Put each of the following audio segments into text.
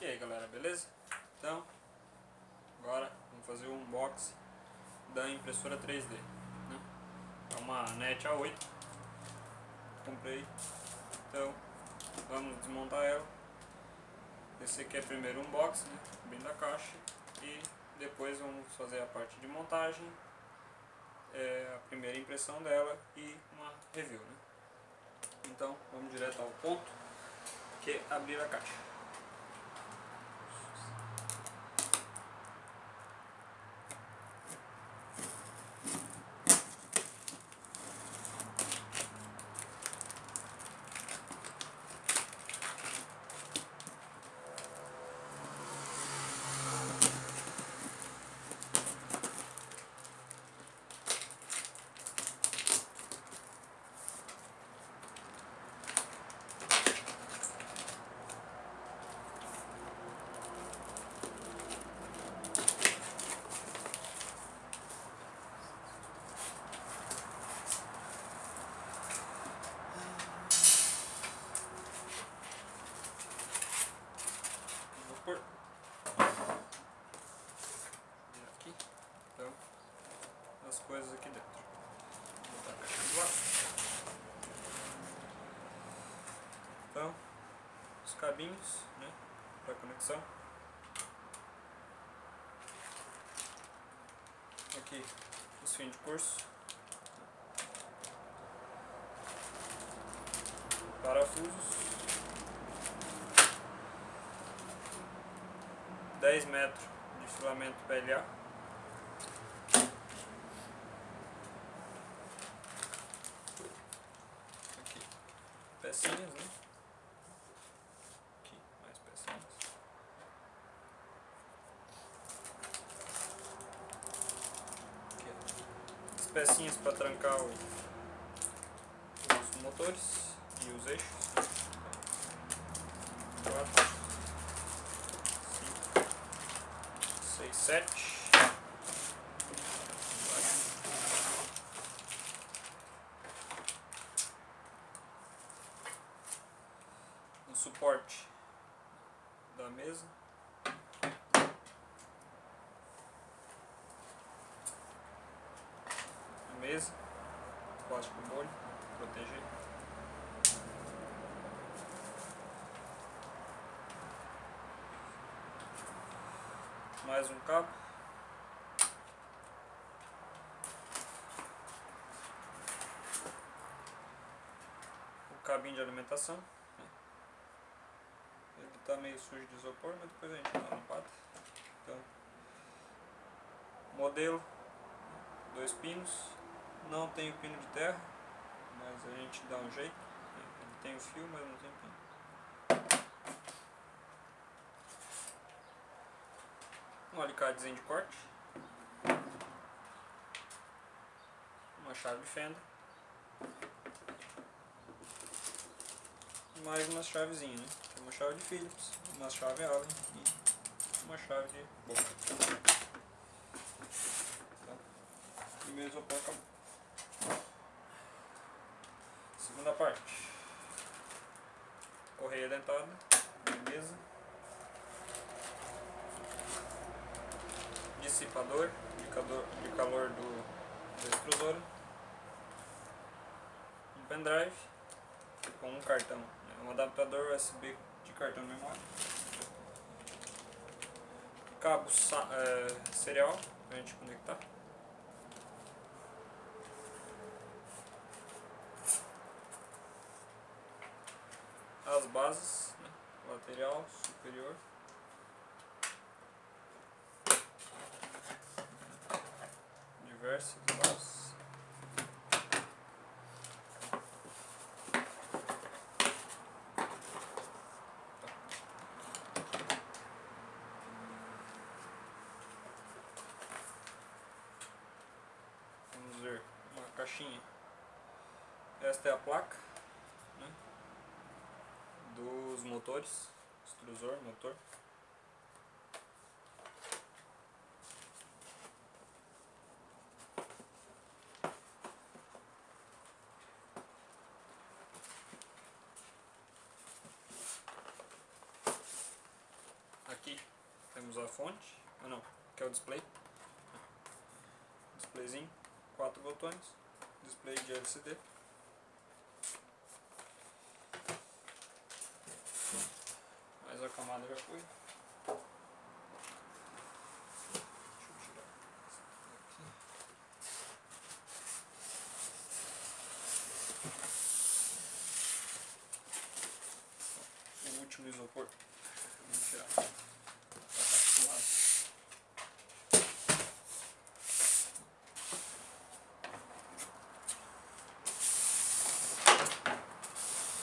E aí galera, beleza? Então, agora vamos fazer o um unboxing da impressora 3D né? É uma NET A8 Comprei Então, vamos desmontar ela Esse aqui é o primeiro unboxing, né? bem da caixa E depois vamos fazer a parte de montagem é, A primeira impressão dela e uma review né? Então, vamos direto ao ponto Que é abrir a caixa por aqui então as coisas aqui dentro vou botar a caixa do lado então os cabinhos né para conexão. Aqui os fins de curso. Parafusos. 10 metros de filamento PLA. Aqui, pecinhas, né? Aqui, mais pecinhas. Aqui, as pecinhas para trancar o, os motores e os eixos. Quatro. seis, sete. O suporte da mesa. A mesa, plástico molho, proteger. mais um cabo. O cabinho de alimentação. Ele está meio sujo de isopor, mas depois a gente dá uma. Então, modelo, dois pinos. Não tem o pino de terra, mas a gente dá um jeito. Ele tem o fio, mas não tem pino. um alicatezinho de corte, uma chave de fenda, mais uma chavezinha, né? Tem uma chave de Phillips, uma chave Allen e uma chave de boca. Então, primeiro isopor acabou. Segunda parte. Correia dentada, mesa. dissipador de calor do, da extrusora, um pendrive com um cartão, né? um adaptador USB de cartão de memória, cabo é, serial para a gente conectar. Bases, né? lateral, superior. diversos nós. Vamos ver uma caixinha. Esta é a placa dos motores, extrusor, motor. temos a fonte, ah não, que é o display, displayzinho, quatro botões, display de LCD, mais a camada já foi. o último isopor. Vamos tirar.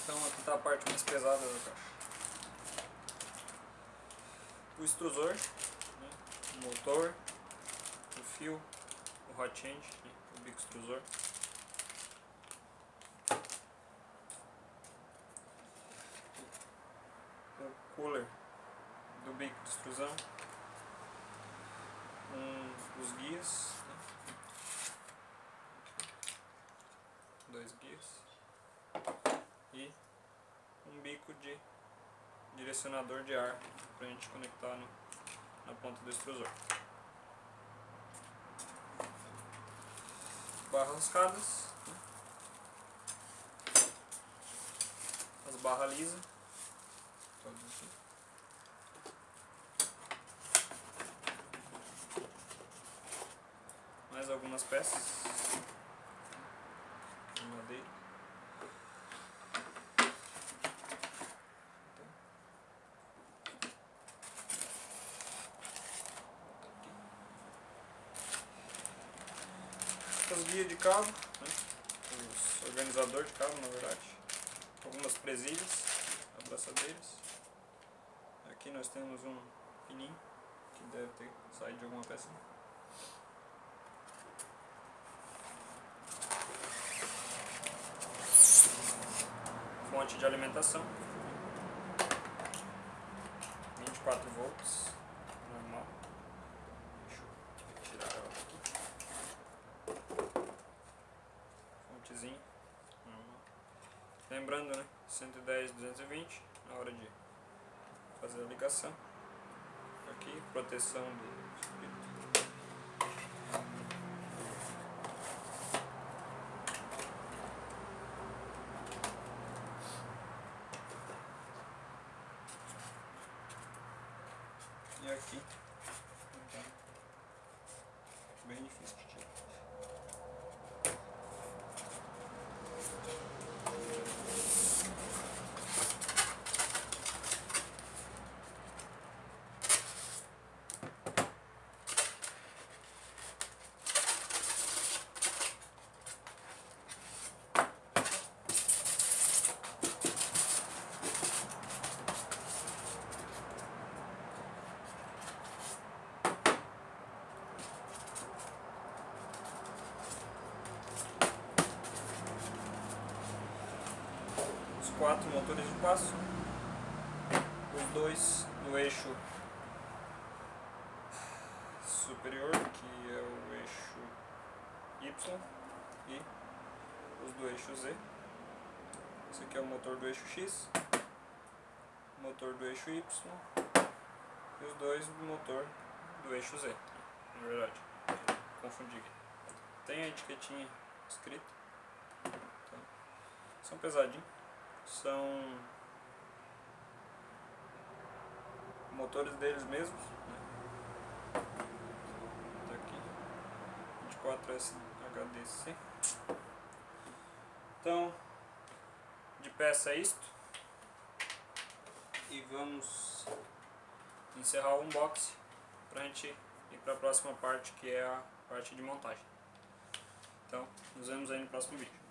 Então aqui está a parte mais pesada da caixa. O extrusor, né? o motor, o fio, o hot né? o bico extrusor. o cooler do bico de extrusão, um, os guias, né? dois guias e um bico de direcionador de ar para a gente conectar no, na ponta do extrusor. Barras rascadas, né? as barras lisas todos aqui. Mais algumas peças de madeira. As guias de cabo, né? os organizadores de cabo na verdade, algumas presilhas, abraçadeiras. Aqui nós temos um pininho que deve ter saído de alguma peça. Fonte de alimentação. 24 volts, Lembrando, né? 110, 220 na hora de fazer a ligação. Aqui, proteção do espírito. E aqui, então, bem difícil de tirar. os quatro motores de passo, os dois no eixo superior, que é o eixo Y, e os do eixo Z. Esse aqui é o motor do eixo X, motor do eixo Y e os dois do motor do eixo Z, na verdade, confundi aqui. Tem a etiquetinha escrita, então, são pesadinhos são motores deles mesmos né? tá aqui. 24S HDC então de peça é isto. E vamos encerrar o unboxing pra gente ir para a próxima parte que é a parte de montagem. Então nos vemos aí no próximo vídeo